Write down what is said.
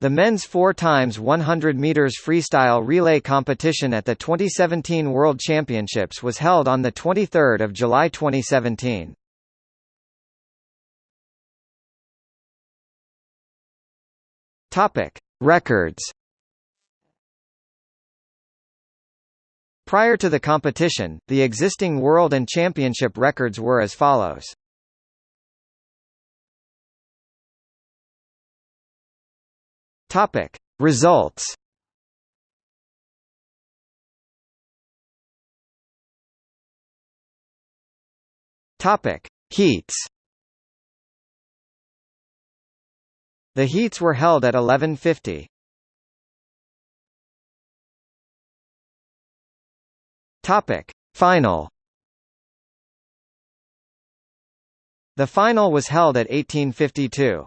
The men's 4 times 100 meters freestyle relay competition at the 2017 World Championships was held on the 23rd of July 2017. Topic: Records. Prior to the competition, the existing world and championship records were as follows. Topic. Results. Topic. Heats. The heats were held at 1150. Topic. Final. The final was held at 1852.